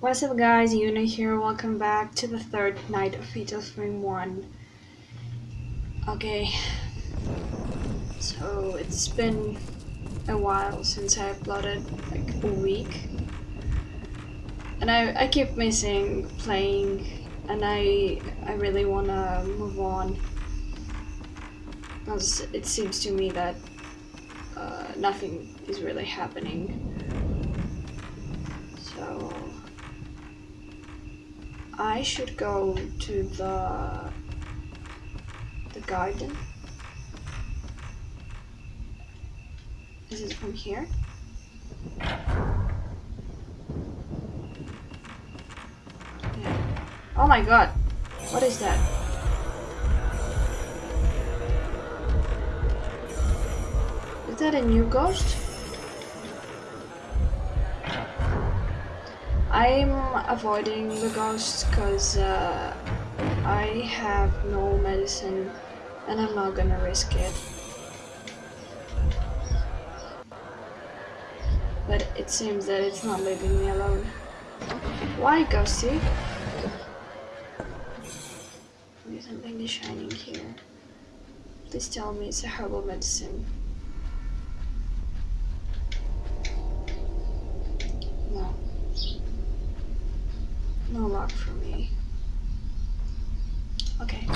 What's up guys, Yuna here, welcome back to the third night of Fatal Frame 1. Okay, so it's been a while since I uploaded, like a week. And I, I keep missing playing and I, I really wanna move on. Because it seems to me that uh, nothing is really happening. So I should go to the the garden. Is it from here? Yeah. Oh my god. What is that? Is that a new ghost? I'm avoiding the ghosts because uh, I have no medicine and I'm not gonna risk it. But it seems that it's not leaving me alone. Why, Ghosty? There's something is shining here. Please tell me it's a herbal medicine. Luck for me. Okay.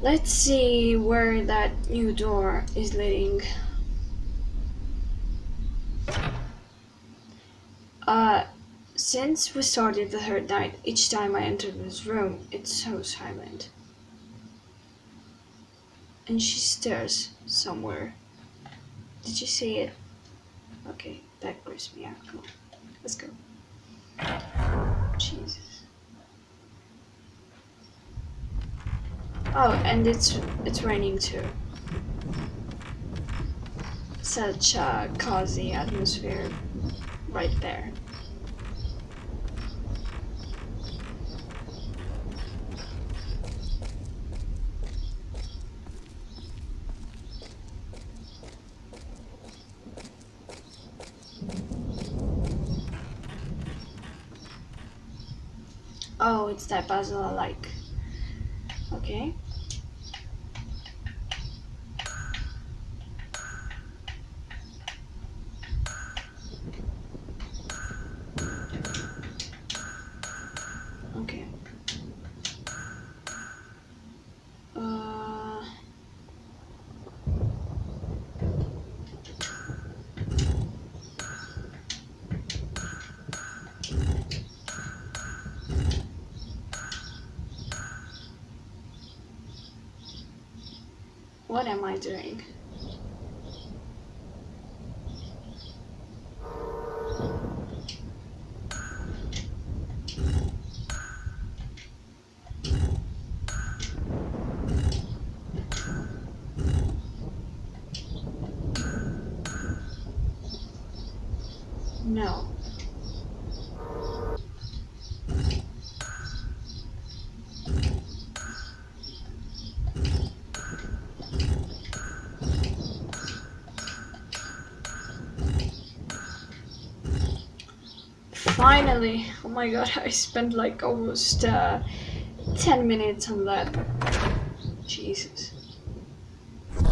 Let's see where that new door is leading. Uh, since we started the third night, each time I enter this room, it's so silent. And she stares somewhere. Did you see it? Okay, that creeps me out. Come on, let's go. Jesus. Oh, and it's it's raining too. Such a cozy atmosphere right there. Oh, it's that puzzle I like. Okay. What am I doing? No. Finally! Oh my god, I spent like almost uh, 10 minutes on that. Jesus.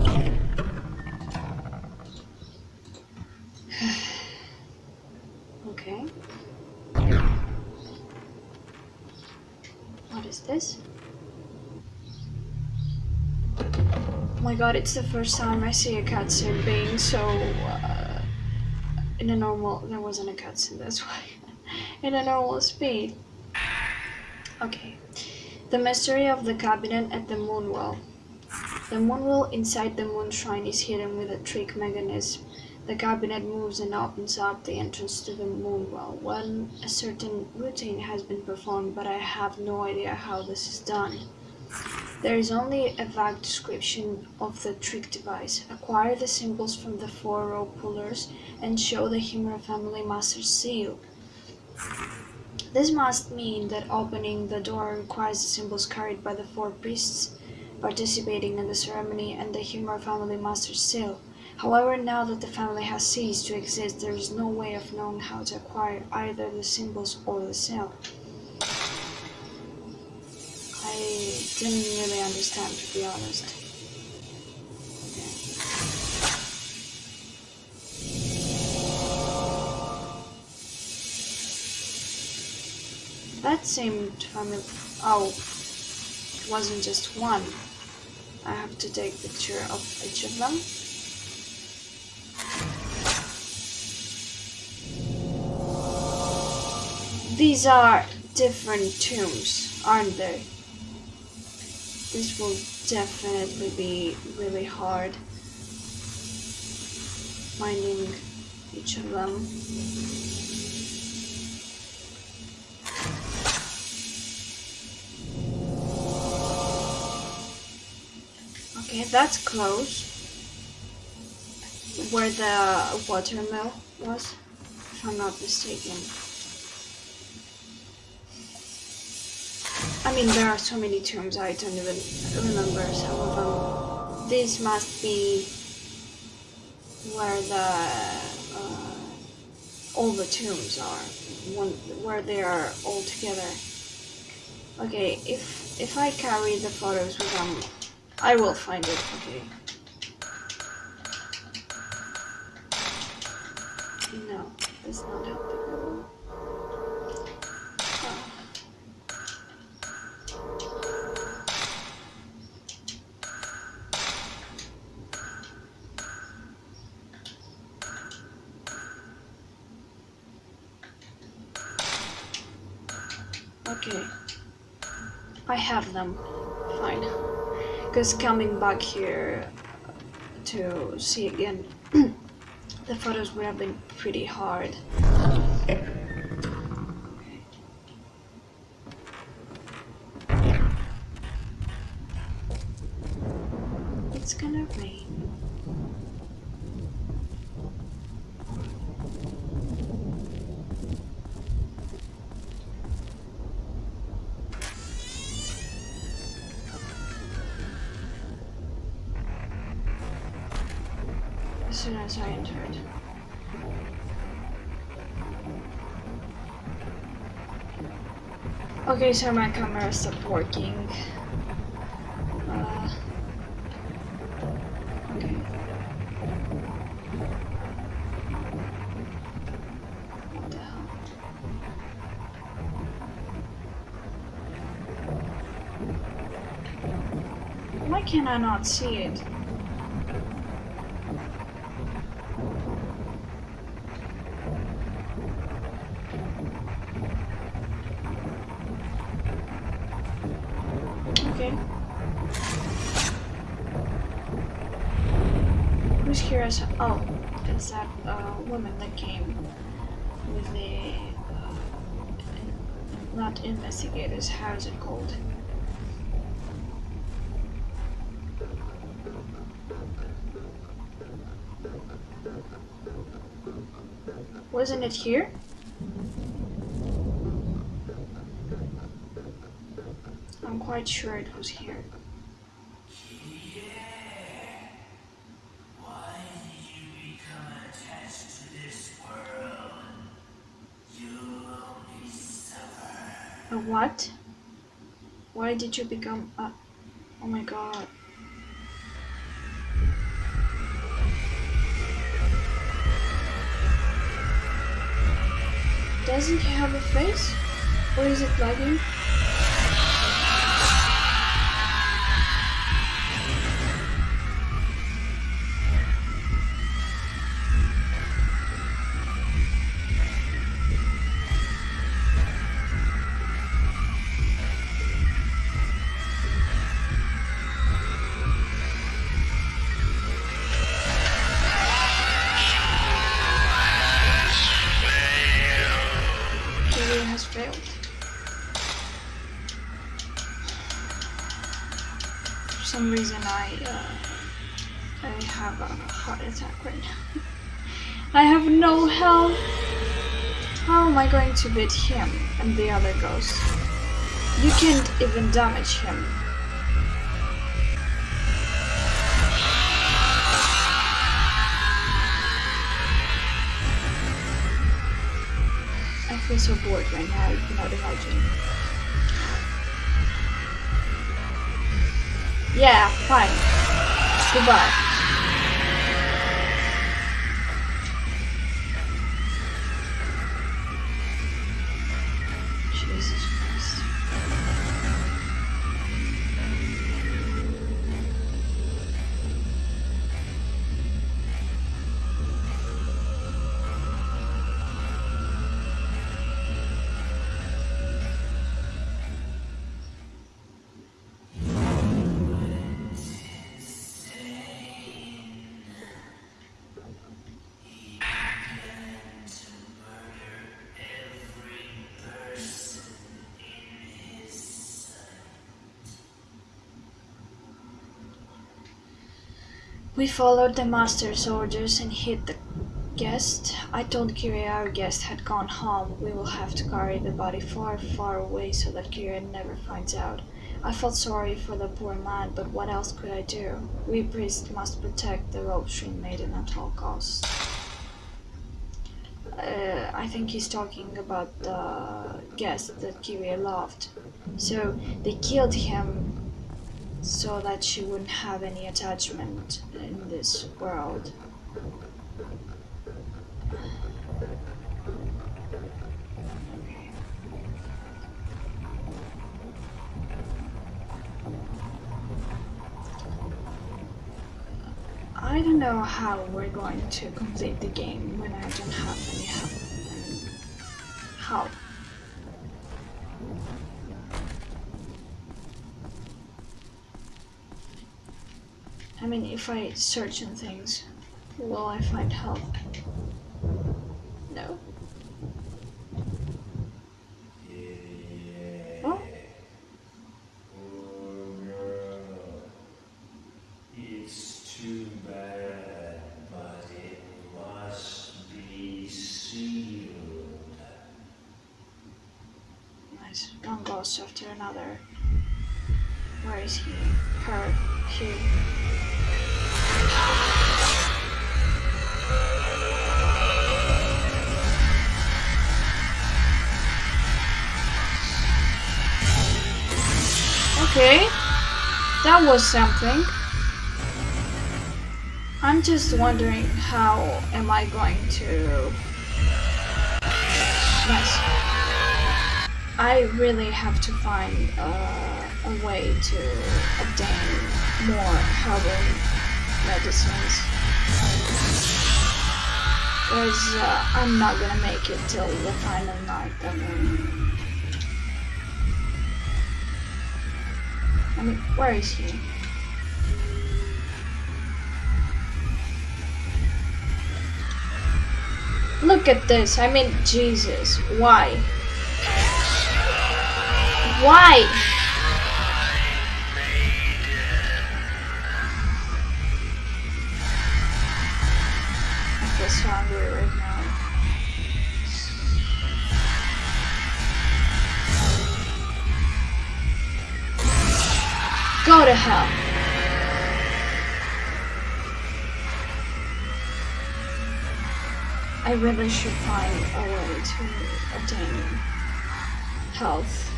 okay. What is this? Oh my god, it's the first time I see a cutscene being so... Uh, in a normal... There wasn't a cutscene, that's why in a normal speed. Okay. The mystery of the cabinet at the Moonwell. The Moonwell inside the Moon Shrine is hidden with a trick mechanism. The cabinet moves and opens up the entrance to the Moonwell when a certain routine has been performed, but I have no idea how this is done. There is only a vague description of the trick device. Acquire the symbols from the four rope pullers and show the Himuro family master seal. This must mean that opening the door requires the symbols carried by the four priests participating in the ceremony and the Himuro family master's seal. However, now that the family has ceased to exist, there is no way of knowing how to acquire either the symbols or the seal. I didn't really understand, to be honest. That seemed familiar. Oh, it wasn't just one. I have to take a picture of each of them. These are different tombs, aren't they? This will definitely be really hard finding each of them. Okay, that's close. Where the watermill was, if I'm not mistaken. I mean, there are so many tombs, I don't even remember some of them. This must be where the uh, all the tombs are, where they are all together. Okay, if if I carry the photos with them, I will find it. Okay. No, that's not helping. Okay. I have them. Fine. Because coming back here to see again, the photos would have been pretty hard. Soon as I entered. Okay, so my camera stopped working. Uh? Why can I not see it? Okay. Who's here as oh, it's that uh, woman that came with the uh, not investigators. How is it called? Wasn't it here? I'm quite sure it was here. What? Why did you become a... Oh my god. Doesn't he have a face? Or is it lagging? no help. How am I going to beat him and the other ghost? You can't even damage him. I feel so bored right now, you cannot imagine. Yeah, fine. Goodbye. We followed the master's orders and hit the guest. I told Kirie our guest had gone home. We will have to carry the body far, far away so that Kirie never finds out. I felt sorry for the poor man, but what else could I do? We priests must protect the Rope Shrine Maiden at all costs. Uh, I think he's talking about the guest that Kirie loved. So they killed him so that she wouldn't have any attachment in this world. I don't know how we're going to complete the game when I don't have any help. I mean, if I search in things, will I find help? No. It's too bad, but it must be sealed. Nice. One ghost after another. Where is he? Her. He. That was something. I'm just wondering how am I going to... Nice. I really have to find uh, a way to obtain more herbal medicines. Because uh, I'm not gonna make it till the final night. I mean, I mean, where is he? Look at this. I mean, Jesus. Why? Why? Go to hell. I really should find a way to obtain health.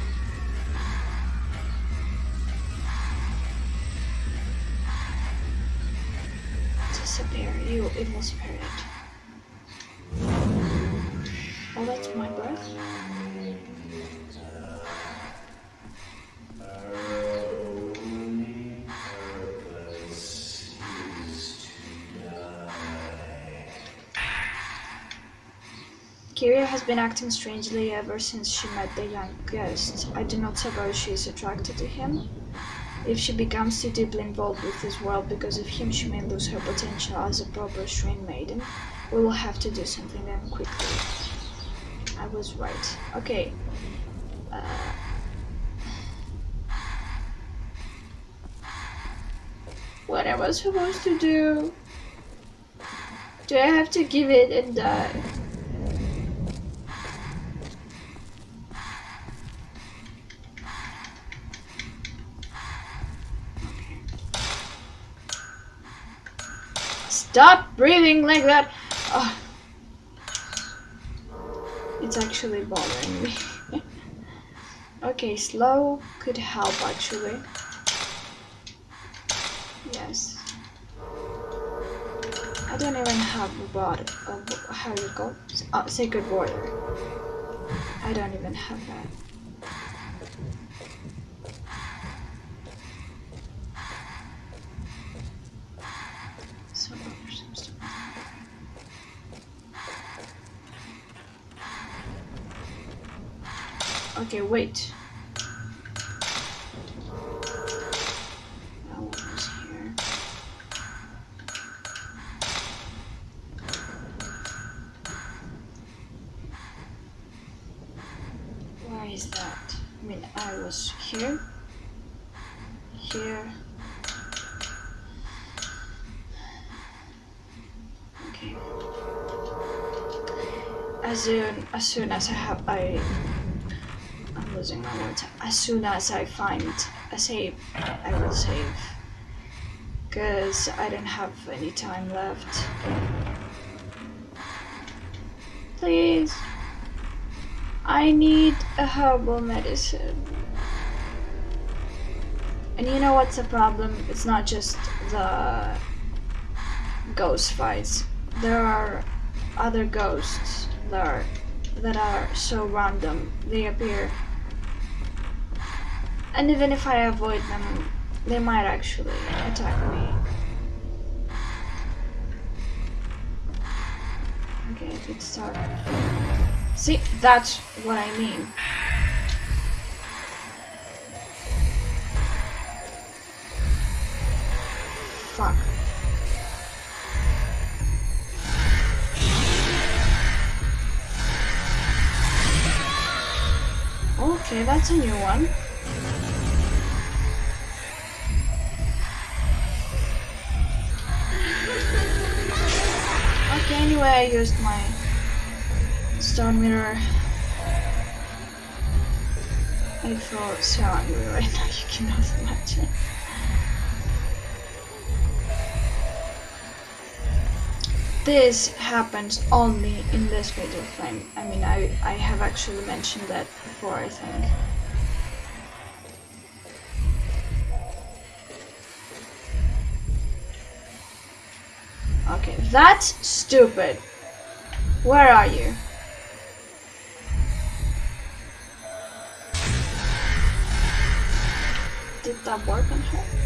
Disappear, you evil spirit. Oh, that's my breath. Kirie has been acting strangely ever since she met the young guest. I do not suppose she is attracted to him. If she becomes too deeply involved with this world because of him, she may lose her potential as a proper Shrine Maiden. We will have to do something then quickly. I was right. Okay. Uh, what am I supposed to do? Do I have to give it and die? Stop breathing like that. Oh. It's actually bothering me. okay, slow could help actually. Yes. I don't even have a. Uh, how you go? Uh, sacred water. I don't even have that. So Wait. Why is that? I mean I was here, here. Okay. As soon as soon as I have I My. As soon as I find a save, I will save. Cause I don't have any time left. Please. I need a herbal medicine. And you know what's the problem? It's not just the ghost fights. There are other ghosts that are that are so random. They appear. And even if I avoid them, they might actually attack me. Okay, let's start. See, that's what I mean. fuck. Okay, that's a new one. Anyway, I used my stone mirror. I feel so angry right now, you cannot imagine. this happens only in this video frame. I mean, I, I have actually mentioned that before, I think. That's stupid. Where are you? Did that work on her?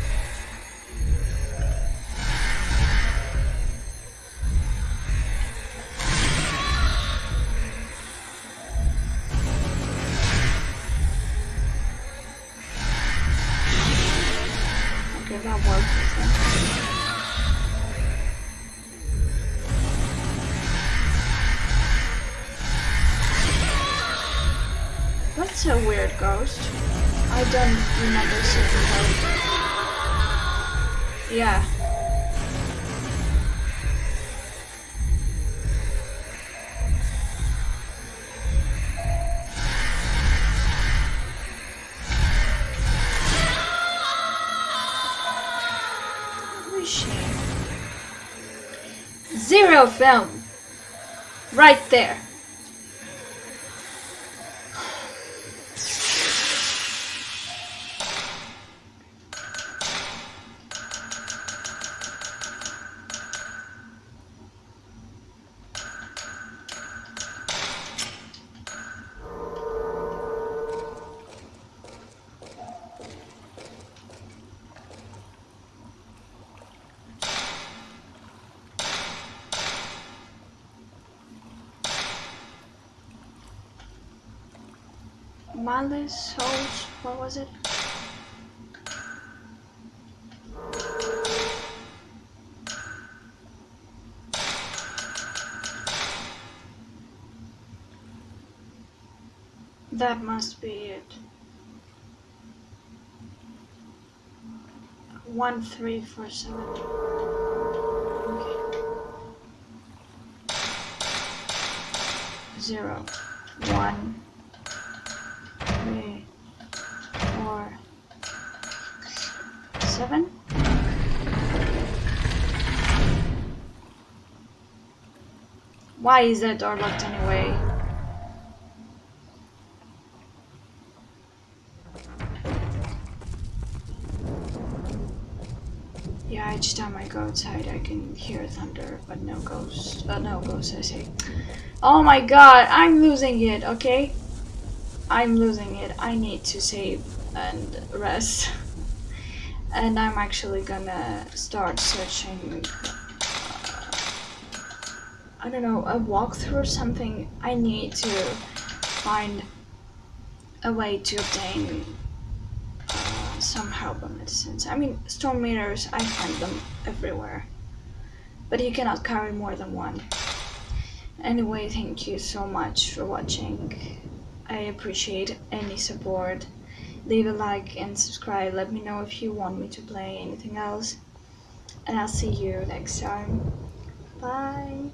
That's a weird ghost. I don't remember seeing her. Yeah. Zero film. Right there. Malice Souls, what was it? That must be it. One three four seven. Okay. Zero. One Why is that door locked anyway? Yeah, each time I go outside I can hear thunder, but no ghosts. Uh, no ghosts, I say. Oh my god, I'm losing it, okay? I'm losing it. I need to save and rest. and I'm actually gonna start searching I don't know, a walkthrough or something. I need to find a way to obtain uh, some herbal medicines. I mean, stone mirrors, I find them everywhere. But you cannot carry more than one. Anyway, thank you so much for watching. I appreciate any support. Leave a like and subscribe. Let me know if you want me to play anything else. And I'll see you next time. Bye.